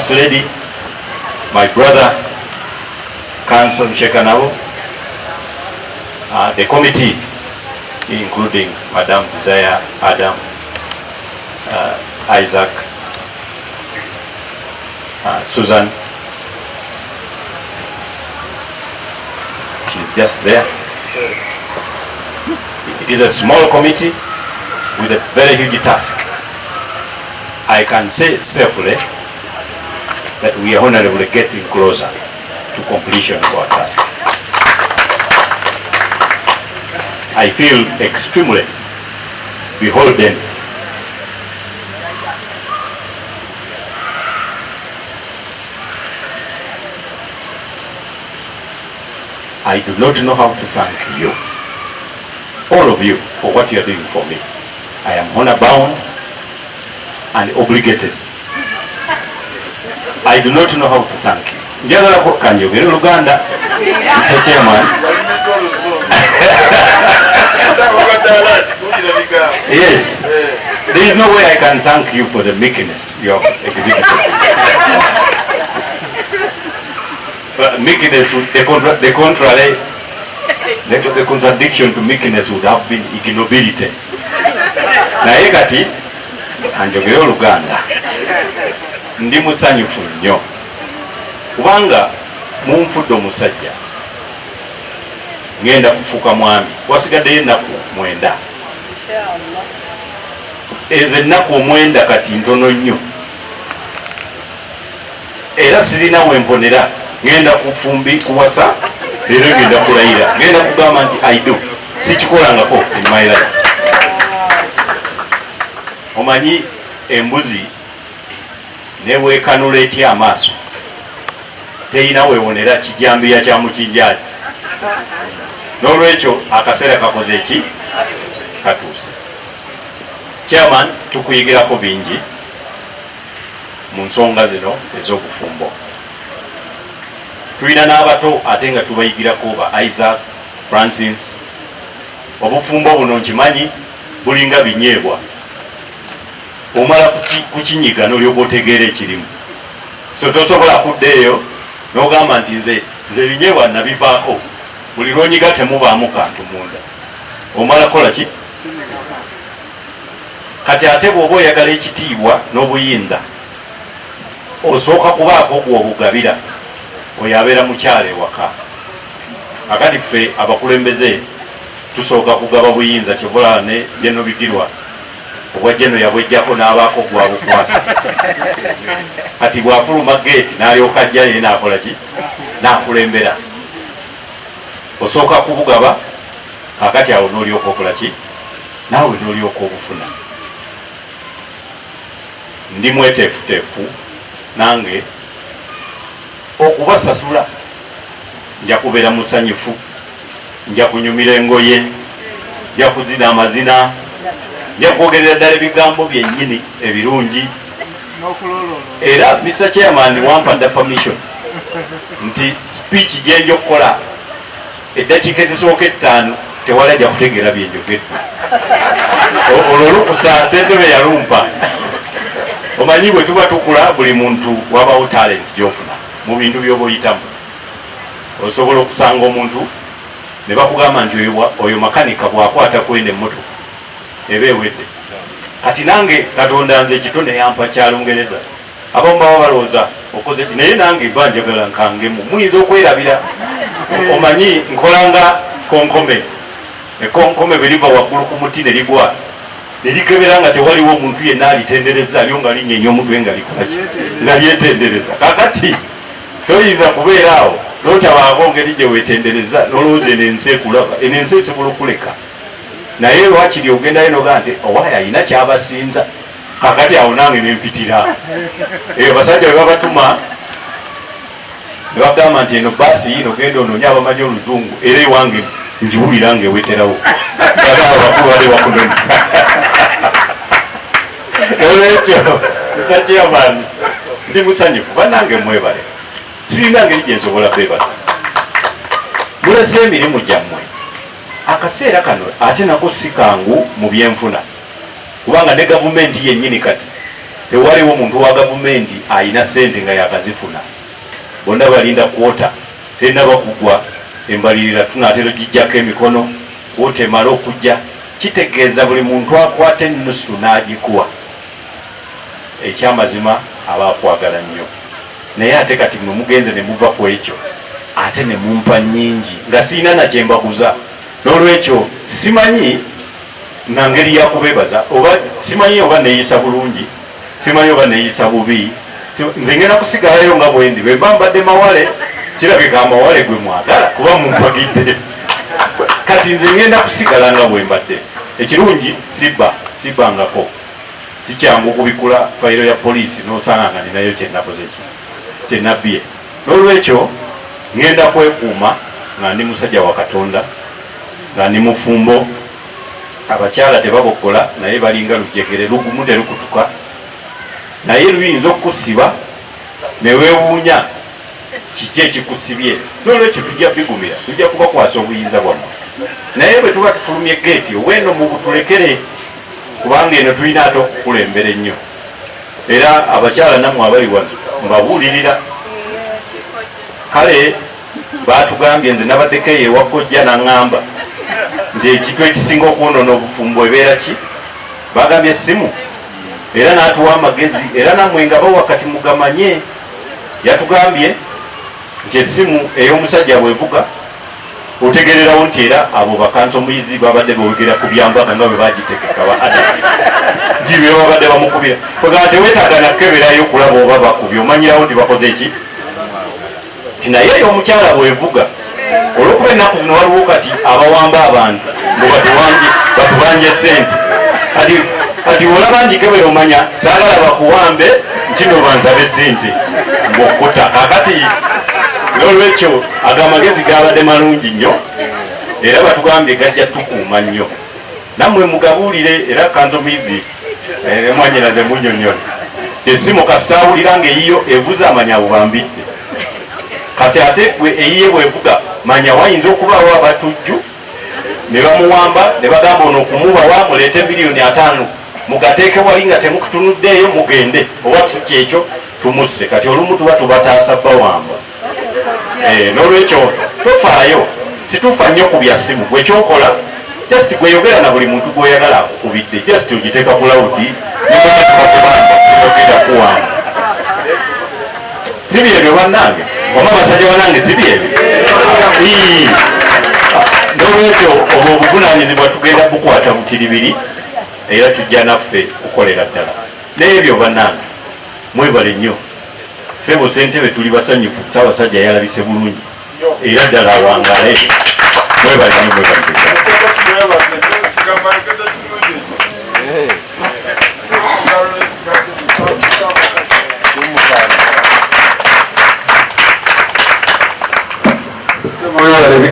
first lady my brother council mshekanabo uh, the committee including madam desire adam uh, isaac uh, susan. She's just there. It is a small committee with a very huge task. I can say safely that we are honorably getting closer to completion of our task. I feel extremely beholden I do not know how to thank you, all of you, for what you are doing for me. I am honor bound and obligated I do not know how to thank you. njagala kanjogere oluganda Mr. Chairman. yes there is no way I can thank you for the meekness you have exhibited. Meekness, would- the, contra, the contrary, eh, the, the contradiction to meekness would have been ignobility. naye kati kanjogere oluganda ndi musanyufu nnyo. Kubanga munfudde omusajja. Ngenda kufuuka mwami. Wasigaddeyo ennaku mwenda. Ezo ennaku omwenda kati ntono nnyo. Era sirina wemponera ngenda kufumbi kuwasa leero ngenda kulayira. Ngenda kugamba nti aido sikikolangako life. Omanyi embuzi newekanula etya amaaso? Teyina wewonera kijambiya kya mukinjaji n'olwekyo akaseera kakoze eki katuuse. Chairman tukuyigirako bingi mu nsonga zino ez'obufumbo. Tulina n'abato ate nga tubayigirako ba isaac francis. Obufumbo buno nkimanyi bulinga binyeebwa omala kuki- kukinyiga nolyoba otegeera ekirimu. So tosobola kudda eyo nogamba nti nze nze binyeebwa nabivaako. Buli lwonyiga temubaamu kantu munda. Omala kola ki? Kati ate bw'oba oyagala ekitiibwa n'obuyinza osooka kubaako gw'obugabira oyo abeera mukyala ewaka. Akati ffe abakulembeze tusooka kugaba buyinza kyobulaba ne jeno bigirwa obwa jeno yabwejjako n'abaako gwabukwasa kati bwafuluma geeti n'alyoka ajja naye nakola ki? Nakulembera. Osooka kubugaba kakati awo n'olyoka okola ki? Naawe n'olyoka obufuna ndi mweteefuteefu nange okubasasula nja kubeera musanyufu nja kunyumira engoye nja kuzina amazina nja kwogerera ddala ebigambo byennyini ebirungi. Era mr chairman wampadda permission nti speech gyenja okukola eddakiika ezisooka ettaano tewali ajja kutegeera byenjogedde olwo olukusa sentebe yalumpa. Omanyi bwe tuba tukula buli muntu wabawo talent gyofuna mu bintu byoba oyitamu. Osobola okusanga omuntu ne bakugamba nti oyo makanika bwakwata kwenda emmotoka eba ewedde kati nange katonda nze ekitone yampa kya lungereza. Abamu baba balowooza okoze naye nange ba njagala nkangemu. Muyinza okwerabira? Omanyi nkolanga konkome. Ekonkome bwe liva waggulu ku muti ne ligwa. Ne likebera nga tewaliwo omuntu yenna alitendereza lyo nga linyenya omutwe nga likolaki nga lyetendereza. Kakati toyinza kubeera awo notabaako ngeri gye wetendereza nolowooza eno ensi ekulaba eno ensi esobola okuleka naye lwakiri ogendayo nogaa nti owaayo ayina kyabasinza. Kakati awo nange nempitira eyo basajja bwe babatuma ne bagamba nti eno baasi yino genda onoonya abamanyi oluzungu. Era ewange njiwulira ngaeweterawo abakulu bali bakunoni olwekyo musakyamaani ndi musanyufu banange mwebale. Sirina ngeri gyensobola bebaza mulese emirimu gyammwe akaseera kano ate nako si kangu mu byenfuna. Kubanga ne gavumenti yennyini kati tewaliwo muntu wa gavumenti ayina sente nga yakazifuna. Bonna balinda kwota tenaba kugwa embalirira tunatera ogijjako emikono kwota emala okujja kitegeeza buli muntu akwata enusu n'agikuwa. Ekyamazima aba akwagala nnyo. Naye ate kati mwe mugenze ne muva ku ekyo ate ne mumpa nnyingi nga siina nakyembaguza n'olwekyo simanyi na ngeri yakubebaza oba simanyi oba neeyisa bulungi simanyi oba neeyisa bubi. Nze ngenda kusigalayo nga bwendi bwe mba mbadde mawale kirabika amawale gwe mwagala kuba mumpagidde. Kati nze ngenda kusigala nga bwe mbadde. Ekirungi sibba sibbangako. Sikyangu kubikula fayiro ya poliisi nosanga nga ninayo kyenakoze ki? Kyenabbye n'olwekyo ngenda kwekuuma nga ndi musajja wa katonda nga ndi mufumbo abakyala tebabokkola naye balinga lujegere lugumu terukutuka naye luyinza okusiba newewuunya kiki ekikusibye nolwekyo tujja bigumira tujja kubakwasa obuyinza bwammwe. Naye bwe tuba tufulumye geeti oweno mubutulekere kubanga eno tulina ate okukulembera ennyo. Era abakyala nammwe abali wano mbabuulirira. Kale batugambye nze nabaddeko eyo ewakojja naŋŋamba nti ekintu ekisinga okwonoona obufumbo ebeera ki? Bagambye essimu. Era n'atuwa amagezi. Era nammwe nga bawa kati mugamanye. Yatugambye nti essimu ey'omusajja bwevuga otegererawo nti era abo bakansa omuyizi babadde bawegera ku byambaga nga bwe bagitegeka ba adamu nti bye babadde bamukubira. Kwegamba teweetaaga nakeberayo kulaba oba bakubye omanyirawo nti bakoze ki? Nti naye ey'omukyala bwevuga olwokuba ennaku zino waliwo kati abawamba abantu batubanje sente kati kati olaba njikebera omanya saagala bakuwambe nti nobansabe sente mbokota kakati n'olwekyo ago amagezi gabadde malungi nnyo era batugambye gajja tukuuma nnyo. Nammwe mugabuulire era kanzomizi emwanyiraze munyonyole esimu kasitawulira ngaeyiyo evuze amanya bubambidde. Kati ate gwe eyiye bwevuga manya wayinza okubaawo abatujju ne bamuwamba ne bagamba ono okumubawa muleete miliyoni ataano. Mugateeke wali nga temukutunuddeeyo mugende. Oba si kyekyo tumusse. Kati olumu tuba tubataasa bawamba. Eh, n'olwekyo tofaayo situfa nnyo ku bya simu gwekyokola just gweyogera na buli muntu gwoyagala akukubidde just ogiteeka ku lawudi oyogera kuwamba. Si byebyo bannange. Oba basajja bannange si byebyo obuvunanyizibwa tugenda bukwata butiribiri era tujja naffe kukolera ddala. N'ebyo bannange mwebale nnyo. Sebo sentebe tuli basanyufu saabasajja yalabise bulungi era ddala awangale. Mwebale nnyo mwebale ddala Mwebale